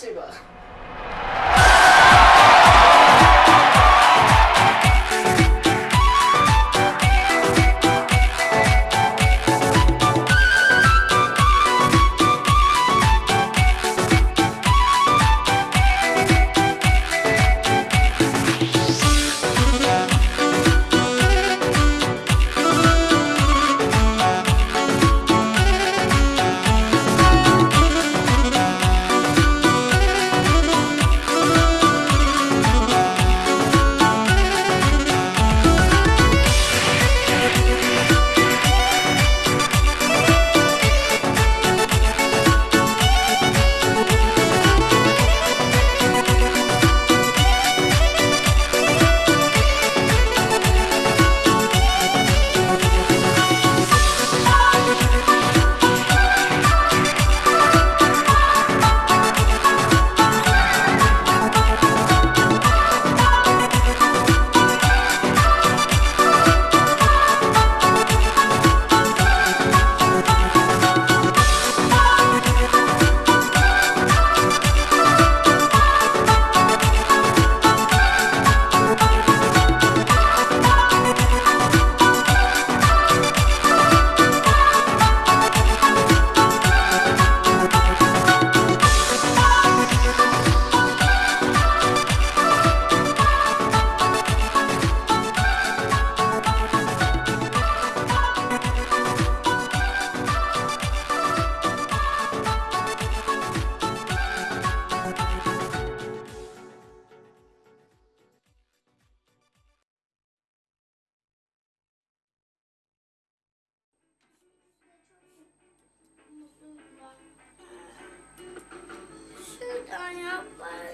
这个 somebody.